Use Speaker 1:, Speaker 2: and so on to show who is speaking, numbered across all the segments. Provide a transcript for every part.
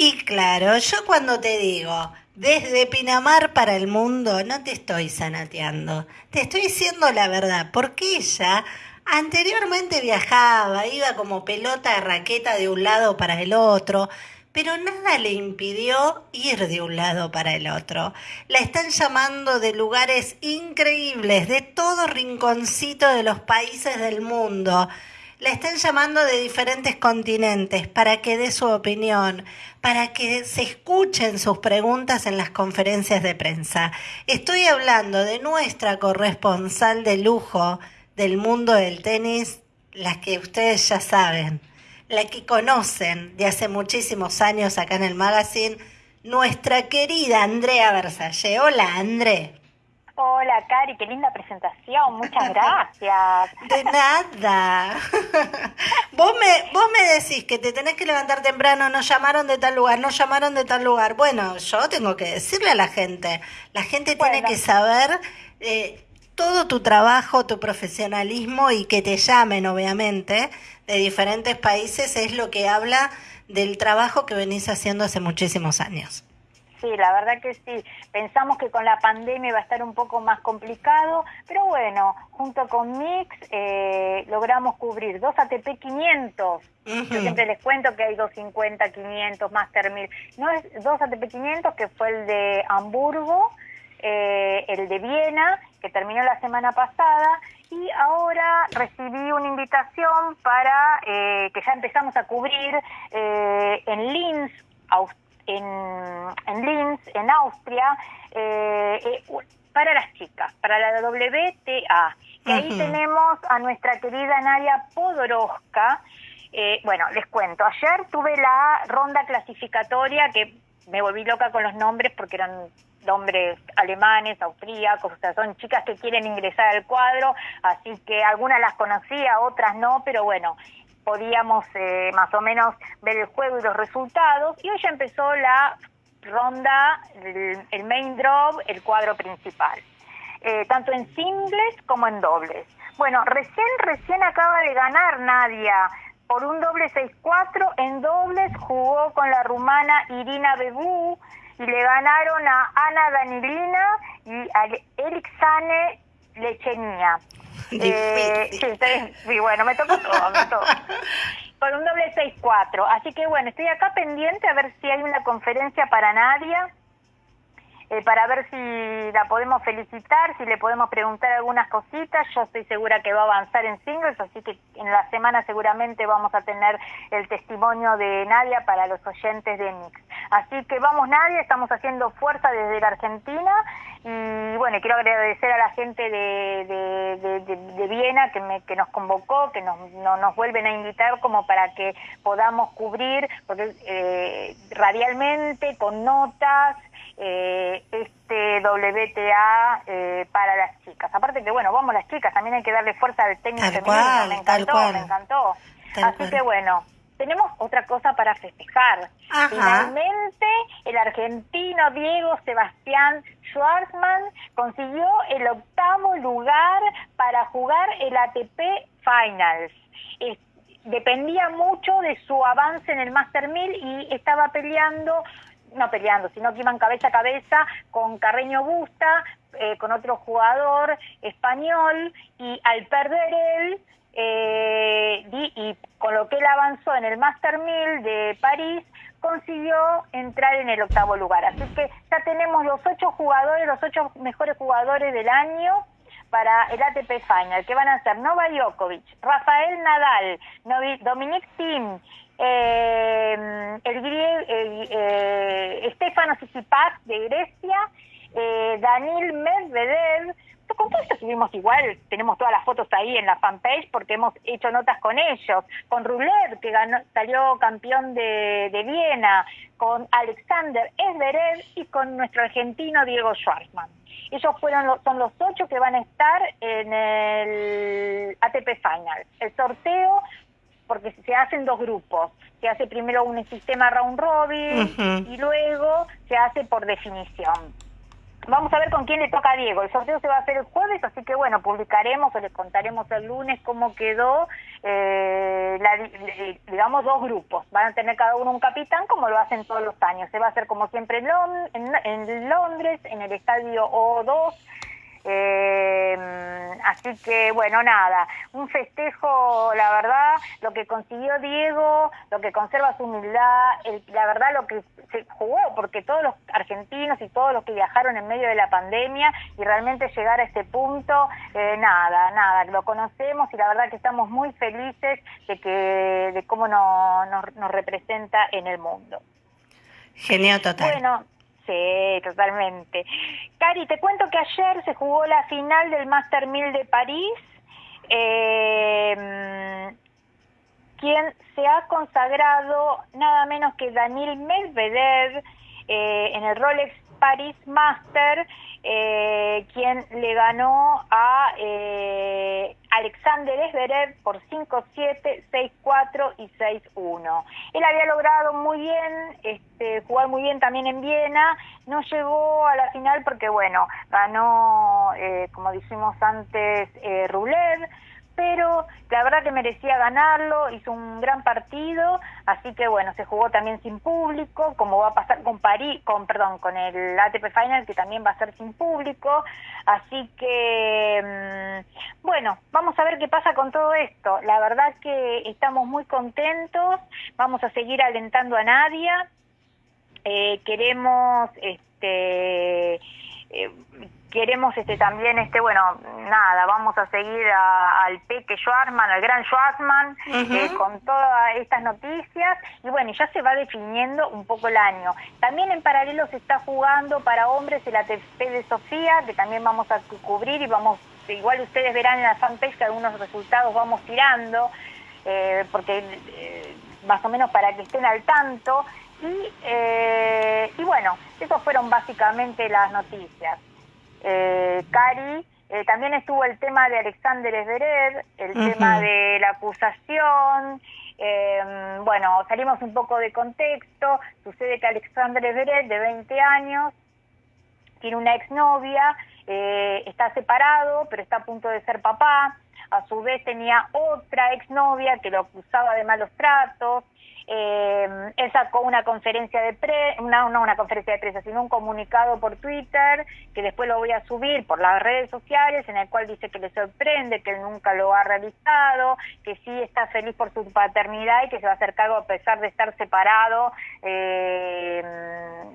Speaker 1: Y claro, yo cuando te digo, desde Pinamar para el mundo, no te estoy sanateando, te estoy diciendo la verdad, porque ella anteriormente viajaba, iba como pelota de raqueta de un lado para el otro, pero nada le impidió ir de un lado para el otro. La están llamando de lugares increíbles, de todo rinconcito de los países del mundo. La están llamando de diferentes continentes para que dé su opinión, para que se escuchen sus preguntas en las conferencias de prensa. Estoy hablando de nuestra corresponsal de lujo del mundo del tenis, las que ustedes ya saben, la que conocen de hace muchísimos años acá en el magazine, nuestra querida Andrea Versalle. Hola, André.
Speaker 2: Hola, Cari, qué linda presentación, muchas gracias.
Speaker 1: De nada. vos, me, vos me decís que te tenés que levantar temprano, nos llamaron de tal lugar, nos llamaron de tal lugar. Bueno, yo tengo que decirle a la gente, la gente tiene que saber eh, todo tu trabajo, tu profesionalismo y que te llamen, obviamente, de diferentes países es lo que habla del trabajo que venís haciendo hace muchísimos años.
Speaker 2: Sí, la verdad que sí. Pensamos que con la pandemia va a estar un poco más complicado, pero bueno, junto con Mix eh, logramos cubrir dos ATP 500. Yo siempre les cuento que hay 250, 500, Master 1000. No es dos ATP 500, que fue el de Hamburgo, eh, el de Viena, que terminó la semana pasada, y ahora recibí una invitación para eh, que ya empezamos a cubrir en Linz, Australia en, en Linz, en Austria, eh, eh, para las chicas, para la WTA. Y ahí tenemos a nuestra querida Nadia Podoroska. Eh, bueno, les cuento, ayer tuve la ronda clasificatoria que me volví loca con los nombres porque eran nombres alemanes, austríacos, o sea, son chicas que quieren ingresar al cuadro, así que algunas las conocía, otras no, pero bueno, podíamos eh, más o menos ver el juego y los resultados. Y hoy ya empezó la ronda, el, main draw, el cuadro principal, eh, tanto en singles como en dobles. Bueno, recién, recién acaba de ganar Nadia por un doble 6-4. En dobles jugó con la rumana Irina Bebu y le ganaron a Ana Danilina y a Elixane Lechenia. Eh, sí, bueno, me tocó todo, me tocó. Con un doble 6-4. Así que bueno, estoy acá pendiente a ver si hay una conferencia para Nadia eh, para ver si la podemos felicitar, si le podemos preguntar algunas cositas. Yo estoy segura que va a avanzar en singles, así que en la semana seguramente vamos a tener el testimonio de Nadia para los oyentes de Mix. Así que vamos Nadia, estamos haciendo fuerza desde la Argentina y bueno, quiero agradecer a la gente de, de, Viena que, me, que nos convocó, que nos, nos vuelven a invitar como para que podamos cubrir, porque eh, radialmente, con notas, eh, este WTA eh, para las chicas. Aparte que, bueno, vamos las chicas, también hay que darle fuerza al técnico femenino, me encantó, me encantó. Así que bueno, tenemos otra cosa para festejar. Finalmente, el argentino Diego Sebastián Schwarzman consiguió el octavo lugar para jugar el ATP Finals. dependía mucho de su avance en el Master 1000 y estaba peleando no peleando, sino que iban cabeza a cabeza con Carreño Busta, eh, con otro jugador español, y al perder él, eh, y, con lo que él avanzó en el Master 1000 de París, consiguió entrar en el octavo lugar. Así que ya tenemos los ocho jugadores, los ocho mejores jugadores del año para el ATP Final, que van a ser Nova Djokovic, Rafael Nadal, Dominic Thiem, eh, el, eh, Stefano Tsitsipas de Grecia, eh, Daniel Medvedev, con todo esto subimos igual, tenemos todas las fotos ahí en la fanpage porque hemos hecho notas con ellos, con Ruler, que ganó, salió campeón de, de Viena, con Alexander Esberev y con nuestro argentino Diego Schwartzman. Ellos fueron son los ocho que van a estar en el ATP Final. El sorteo porque se hacen dos grupos. Se hace primero un sistema round robin y luego se hace por definición. vamos a ver con quién le toca a Diego. El sorteo se va a hacer el jueves, así que bueno, publicaremos o les contaremos el lunes cómo quedó, eh, digamos, dos grupos. Van a tener cada uno un capitán, como lo hacen todos los años. Se va a hacer como siempre en, en Londres, en el estadio O2 eh, así que bueno, nada, un festejo, la verdad, lo que consiguió Diego, lo que conserva su humildad, la verdad lo que se jugó, porque todos los argentinos y todos los que viajaron en medio de la pandemia y realmente llegar a este punto, eh, nada, nada, lo conocemos y la verdad que estamos muy felices de que de cómo nos, nos representa en el mundo.
Speaker 1: Genial total.
Speaker 2: Bueno, Sí, totalmente. Cari, te cuento que ayer se jugó la final del Master 1000 de París. Eh, quien se ha consagrado nada menos que Daniel Medvedev eh, en el Rolex Paris Master, eh, quien le ganó a eh, Alexander Zverev por 5-7, 6-4 y 6-1. Él había logrado muy bien, este, jugar muy bien también en Viena, no llegó a la final porque, bueno, ganó, eh, como dijimos antes, eh, pero la verdad que merecía ganarlo, hizo un gran partido, así que bueno, se jugó también sin público, como va a pasar con París, con perdón, con el ATP Final que también va a ser sin público, así que mm, bueno, vamos a ver qué pasa con todo esto. La verdad que estamos muy contentos, vamos a seguir alentando a Nadia, eh, queremos este eh, queremos este también este bueno nada vamos a seguir al Peque Schwarzman al gran Schwarzman eh, con todas estas noticias. Y bueno ya se va definiendo un poco el año. También en paralelo se está jugando para hombres el ATP de Sofía que también vamos a cubrir y vamos igual ustedes verán en la fanpage que algunos resultados vamos tirando eh, porque eh, más o menos para que estén al tanto. Y, y bueno, esas fueron básicamente las noticias eh, Cari, eh, también estuvo el tema de Alexander Zverev, el tema de la acusación, eh, bueno, salimos un poco de contexto, sucede que Alexander Zverev, de 20 años, tiene una exnovia, eh, está separado, pero está a punto de ser papá, a su vez tenía otra exnovia que lo acusaba de malos tratos, eh, él sacó una conferencia de no, no una conferencia de prensa, sino un comunicado por Twitter, que después lo voy a subir por las redes sociales, en el cual dice que le sorprende, que él nunca lo ha realizado, que sí está feliz por su paternidad y que se va a hacer cargo a pesar de estar separado eh,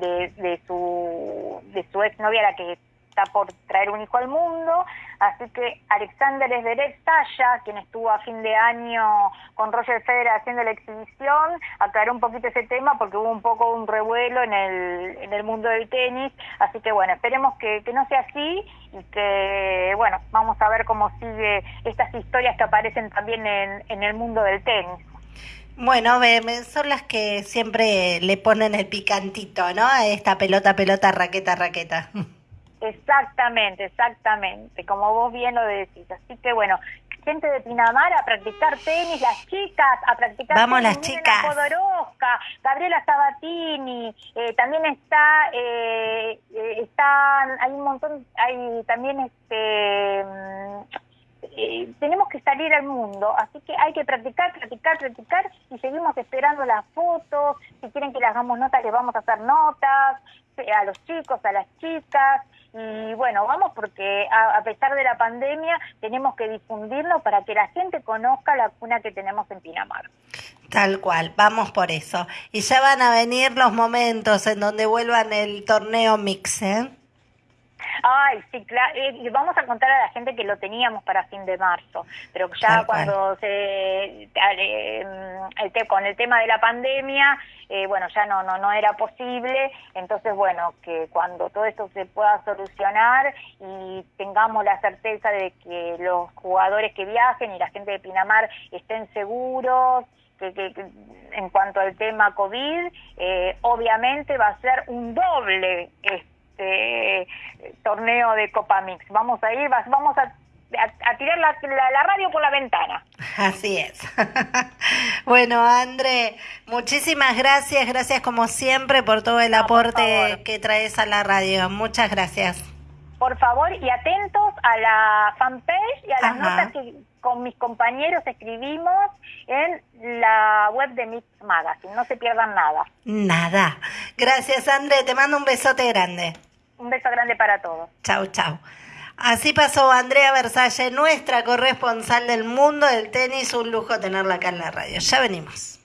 Speaker 2: de, de, su, de su exnovia, la que está por traer un hijo al mundo, así que Alexander Zverev Talla, quien estuvo a fin de año con Roger Federer haciendo la exhibición, aclaró un poquito ese tema porque hubo un poco un revuelo en el, en el mundo del tenis, así que bueno, esperemos que, no sea así y que, bueno, vamos a ver cómo sigue estas historias que aparecen también en, en el mundo del tenis.
Speaker 1: Bueno, son las que siempre le ponen el picantito, ¿no? A esta pelota, pelota, raqueta, raqueta.
Speaker 2: Exactamente, exactamente, como vos bien lo decís. Así que bueno, gente de Pinamar a practicar tenis, las chicas a practicar
Speaker 1: Vamos las chicas.
Speaker 2: Podoroska, Gabriela Sabatini, eh, también está, eh, eh, están, hay un montón, hay también este... Mm, eh, tenemos que salir al mundo, así que hay que practicar, practicar, practicar y seguimos esperando las fotos, si quieren que le hagamos notas, les vamos a hacer notas, a los chicos, a las chicas, y bueno, vamos porque a, pesar de la pandemia tenemos que difundirlo para que la gente conozca la cuna que tenemos en Pinamar.
Speaker 1: Tal cual, vamos por eso. Y ya van a venir los momentos en donde vuelvan el torneo mix, ¿eh?
Speaker 2: Ay, sí, claro. Y vamos a contar a la gente que lo teníamos para fin de marzo, pero ya cuando se el con el tema de la pandemia, eh, bueno, ya no, no, no era posible. Entonces, bueno, que cuando todo esto se pueda solucionar y tengamos la certeza de que los jugadores que viajen y la gente de Pinamar estén seguros, que, que, en cuanto al tema COVID, eh, obviamente va a ser un doble este torneo de Copa Mix. Vamos a ir, vamos a a, tirar la, la, radio por la ventana.
Speaker 1: Así es. bueno, André, muchísimas gracias, gracias como siempre por todo el aporte que traes a la radio. Muchas gracias.
Speaker 2: Por favor, y atentos a la fanpage y a las notas que con mis compañeros escribimos en la web de Mix Magazine. No se pierdan nada.
Speaker 1: Nada. Gracias, André. Te mando un besote grande.
Speaker 2: Un beso grande para todos.
Speaker 1: Chau, chau. Así pasó Andrea Versalle, nuestra corresponsal del mundo del tenis. Un lujo tenerla acá en la radio. Ya venimos.